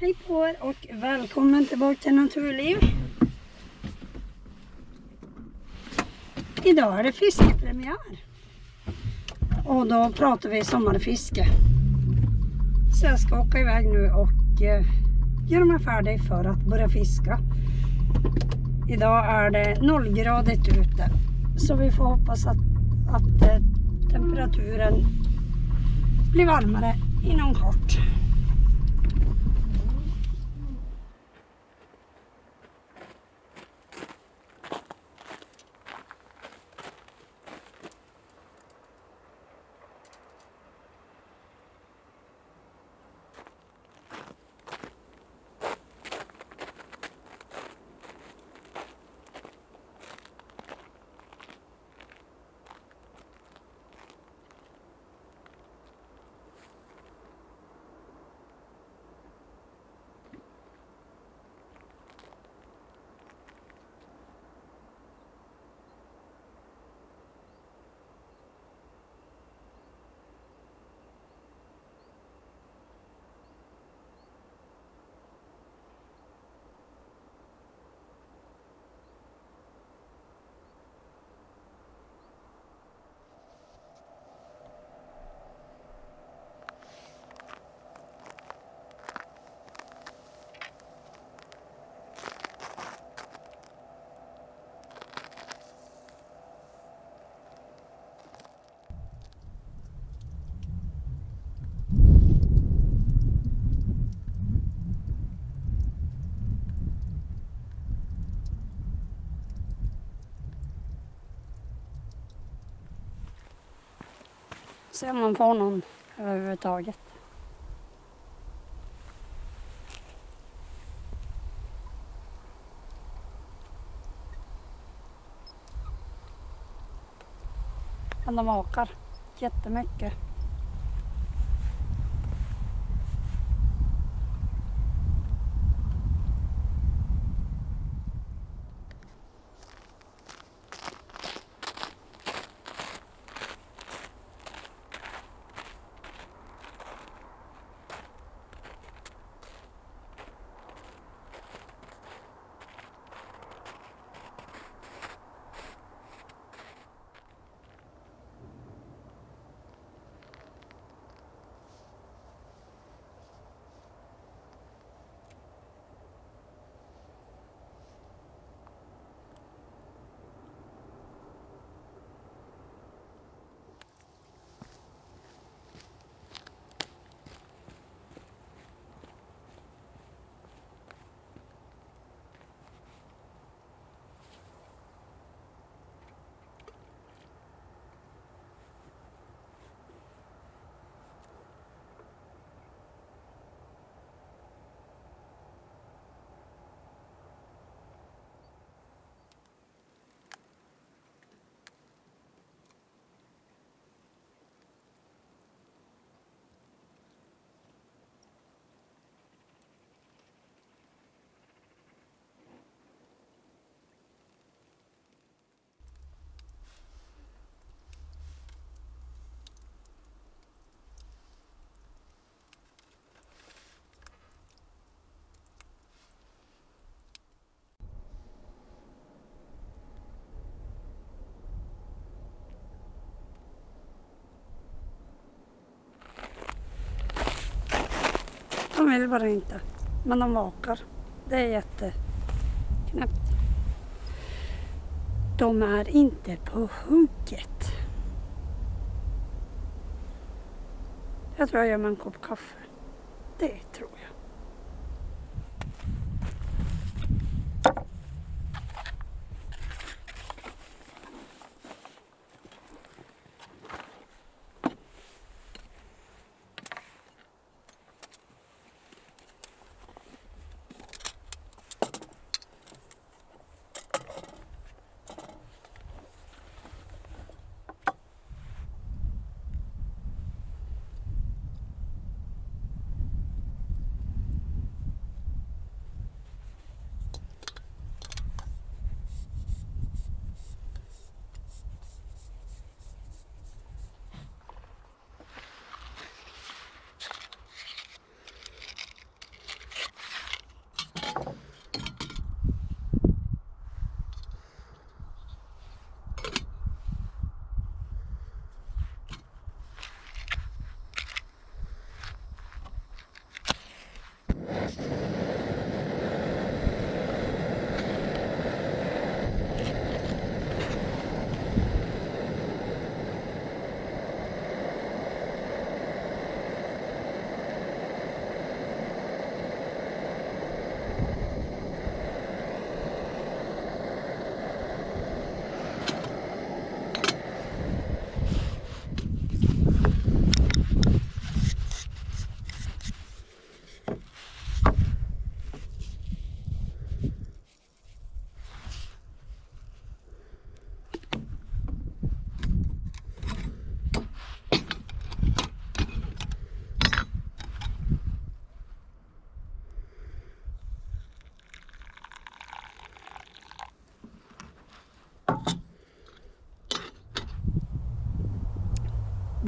Hej på er och Välkommen tillbaka till Naturliv. Idag är det fiskepremiär. Och då pratar vi sommarfiske. Så jag ska åka iväg nu och eh, göra mig färdig för att börja fiska. Idag är det nollgradigt ute. Så vi får hoppas att, att eh, temperaturen blir varmare inom kort. Se om man får någon överhuvudtaget. Men de åkar jättemycket. De vill bara inte. Men de vakar. Det är jätteknäppt. De är inte på hugget. Jag tror jag gör mig en kopp kaffe. Det tror jag.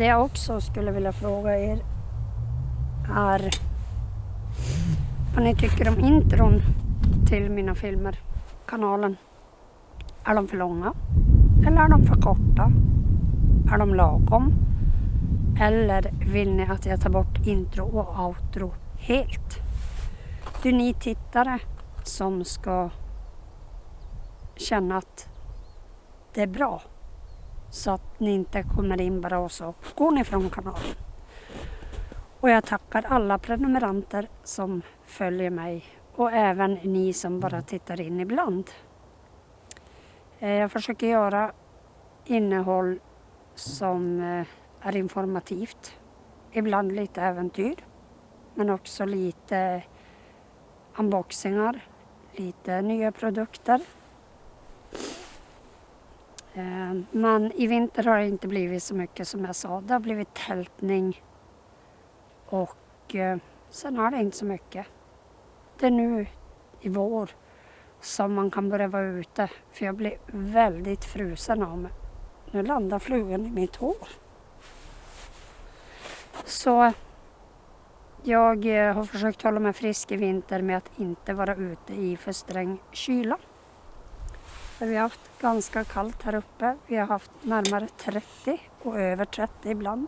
Det jag också skulle vilja fråga er är vad ni tycker om intron till mina filmer, kanalen. Är de för långa? Eller är de för korta? Är de lagom? Eller vill ni att jag tar bort intro och outro helt? Det är ni tittare som ska känna att det är bra. Så att ni inte kommer in bara och så går ni från kanalen. Och jag tackar alla prenumeranter som följer mig och även ni som bara tittar in ibland. Eh, jag försöker göra innehåll som eh, är informativt. Ibland lite äventyr. Men också lite unboxingar, lite nya produkter. Eh, men i vinter har det inte blivit så mycket som jag sa. Det har blivit tältning och eh, sen har det inte så mycket. Det är nu i vår som man kan börja vara ute för jag blir väldigt frusen av mig. Nu landar flugan i mitt hår. Så jag eh, har försökt hålla mig frisk i vinter med att inte vara ute i för sträng kyla. För vi har haft ganska kallt här uppe. Vi har haft närmare 30 och över 30 ibland.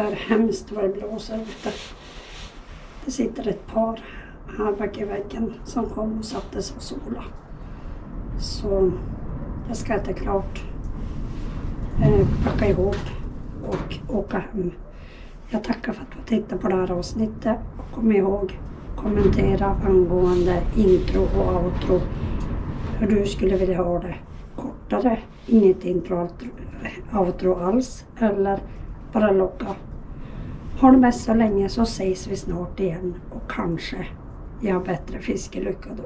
Det är hemskt vad det blåser ute. Det sitter ett par här bak i väggen som kom och satte sig och sola. Så jag ska äta klart, eh, packa ihop och åka hem. Jag tackar för att du tittade på det här avsnittet och kom ihåg kommentera angående intro och outro. Hur du skulle vilja ha det. Kortare, inget intro outro, outro alls eller bara logga. Ha det bäst så länge så ses vi snart igen och kanske jag har bättre fiskelycka då.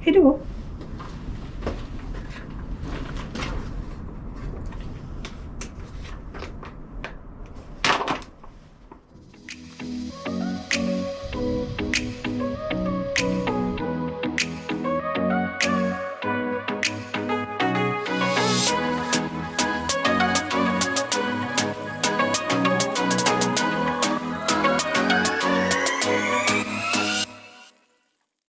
Hejdå!